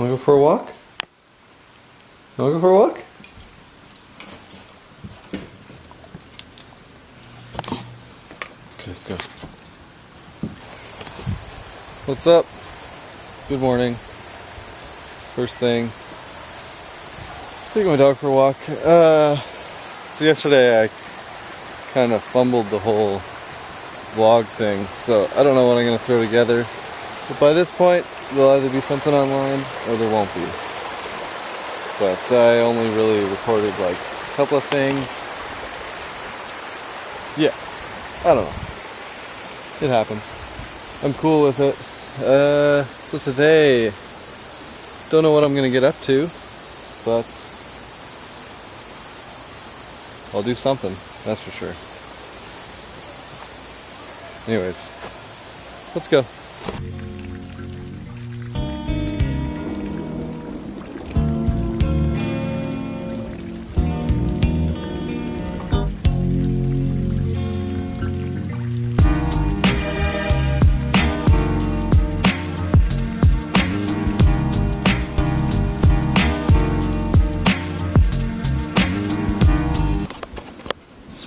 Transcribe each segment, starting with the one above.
Wanna go for a walk? Wanna go for a walk? Okay, let's go. What's up? Good morning. First thing. Taking my dog for a walk. Uh, so yesterday I kind of fumbled the whole vlog thing, so I don't know what I'm gonna throw together. But by this point, there'll either be something online or there won't be. But I only really recorded like a couple of things. Yeah, I don't know. It happens. I'm cool with it. Uh, so today, don't know what I'm gonna get up to, but I'll do something, that's for sure. Anyways, let's go.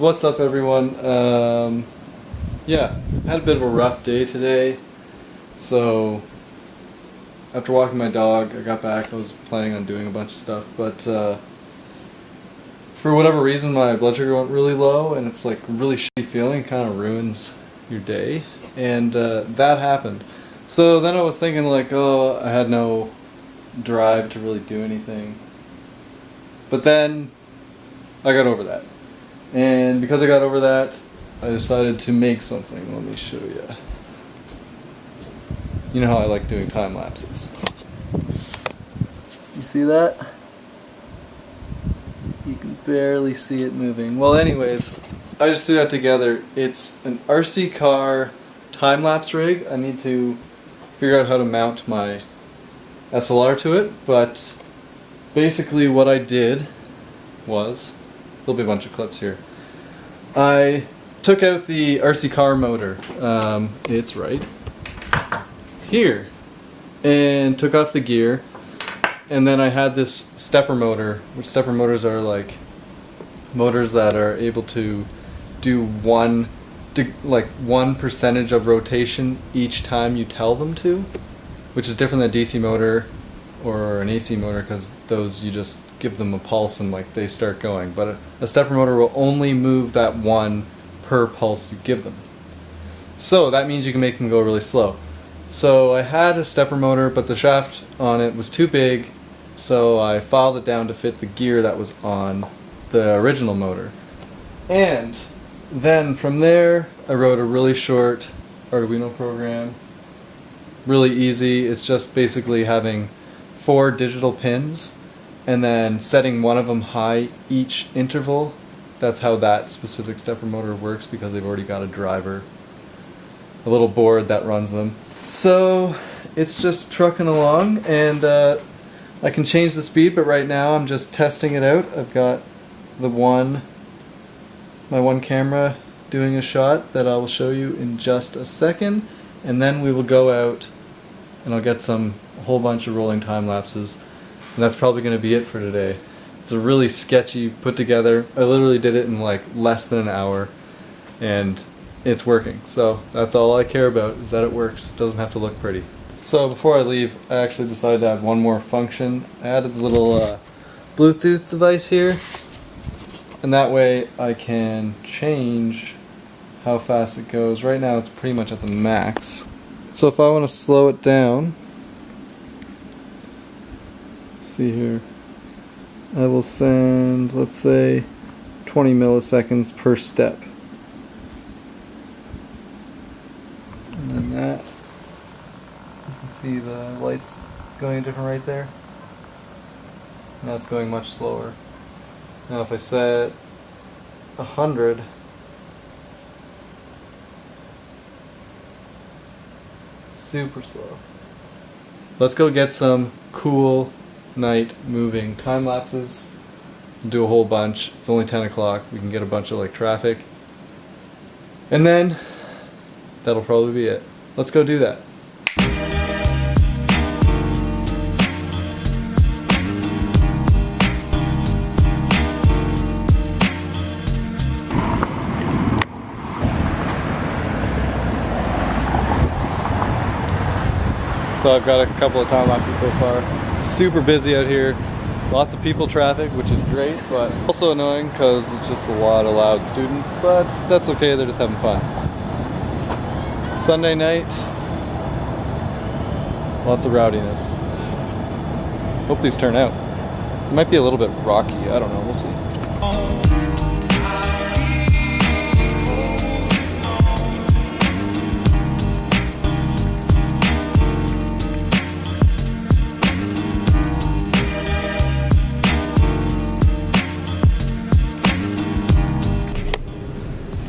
What's up everyone? Um, yeah, had a bit of a rough day today. So after walking my dog, I got back, I was planning on doing a bunch of stuff, but uh, for whatever reason my blood sugar went really low and it's like really shitty feeling, kind of ruins your day. And uh, that happened. So then I was thinking like, oh, I had no drive to really do anything. But then I got over that. And because I got over that, I decided to make something. Let me show you. You know how I like doing time lapses. You see that? You can barely see it moving. Well, anyways, I just threw that together. It's an RC car time lapse rig. I need to figure out how to mount my SLR to it, but basically what I did was there'll be a bunch of clips here. I took out the RC car motor, um, it's right here, and took off the gear, and then I had this stepper motor, which stepper motors are like motors that are able to do one like one percentage of rotation each time you tell them to, which is different than a DC motor or an AC motor because those you just give them a pulse and like they start going. But a, a stepper motor will only move that one per pulse you give them. So that means you can make them go really slow. So I had a stepper motor, but the shaft on it was too big, so I filed it down to fit the gear that was on the original motor. And then from there, I wrote a really short Arduino program. Really easy. It's just basically having four digital pins and then setting one of them high each interval. That's how that specific stepper motor works because they've already got a driver, a little board that runs them. So it's just trucking along and uh, I can change the speed but right now I'm just testing it out. I've got the one, my one camera doing a shot that I will show you in just a second and then we will go out and I'll get some a whole bunch of rolling time lapses and that's probably going to be it for today. It's a really sketchy put together. I literally did it in like less than an hour and it's working. So that's all I care about is that it works. It doesn't have to look pretty. So before I leave, I actually decided to add one more function. I added the little uh, Bluetooth device here and that way I can change how fast it goes. Right now it's pretty much at the max. So if I want to slow it down, see here. I will send, let's say, 20 milliseconds per step. And then that, you can see the lights going a different right there. Now it's going much slower. Now if I set 100, super slow. Let's go get some cool night moving time lapses. Do a whole bunch. It's only 10 o'clock. We can get a bunch of like traffic. And then that'll probably be it. Let's go do that. So I've got a couple of time lapses so far. Super busy out here. Lots of people traffic, which is great, but also annoying because it's just a lot of loud students, but that's okay, they're just having fun. Sunday night, lots of rowdiness. Hope these turn out. It might be a little bit rocky, I don't know, we'll see.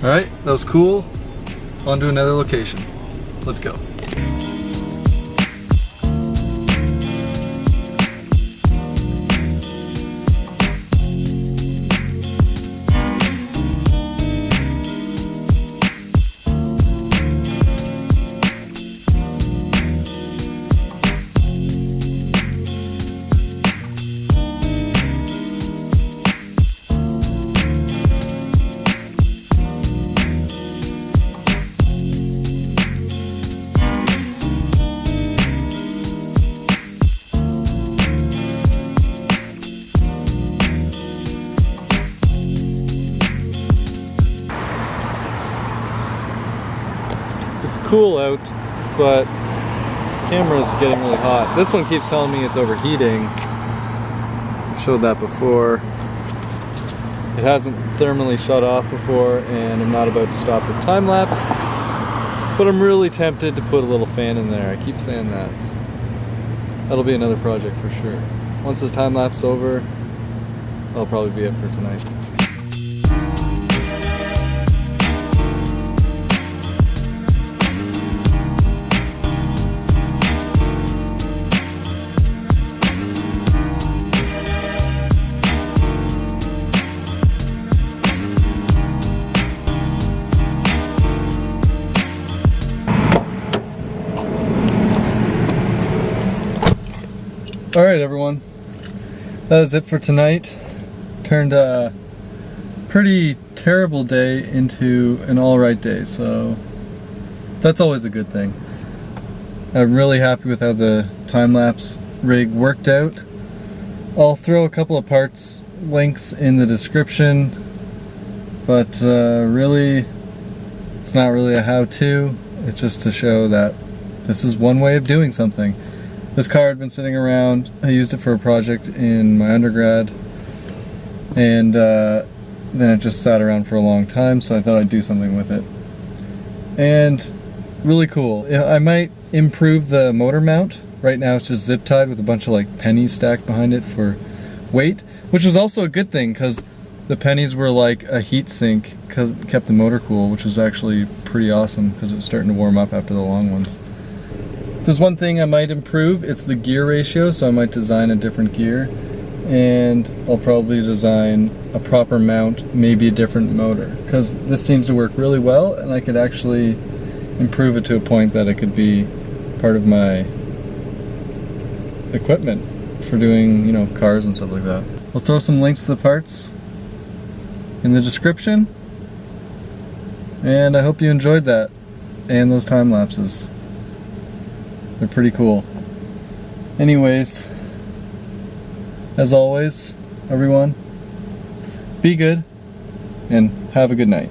Alright, that was cool. On to another location. Let's go. Cool out, but the camera's getting really hot. This one keeps telling me it's overheating. I've showed that before. It hasn't thermally shut off before, and I'm not about to stop this time lapse. But I'm really tempted to put a little fan in there. I keep saying that. That'll be another project for sure. Once this time lapse is over, that'll probably be it for tonight. All right, everyone. That is it for tonight. Turned a pretty terrible day into an all right day, so that's always a good thing. I'm really happy with how the time-lapse rig worked out. I'll throw a couple of parts links in the description, but uh, really, it's not really a how-to. It's just to show that this is one way of doing something. This car had been sitting around. I used it for a project in my undergrad, and uh, then it just sat around for a long time. So I thought I'd do something with it, and really cool. I might improve the motor mount. Right now it's just zip tied with a bunch of like pennies stacked behind it for weight, which was also a good thing because the pennies were like a heat sink because kept the motor cool, which was actually pretty awesome because it was starting to warm up after the long ones. There's one thing I might improve, it's the gear ratio, so I might design a different gear. And I'll probably design a proper mount, maybe a different motor. Because this seems to work really well, and I could actually improve it to a point that it could be part of my equipment for doing, you know, cars and stuff like that. I'll throw some links to the parts in the description. And I hope you enjoyed that and those time lapses. They're pretty cool. Anyways, as always, everyone, be good and have a good night.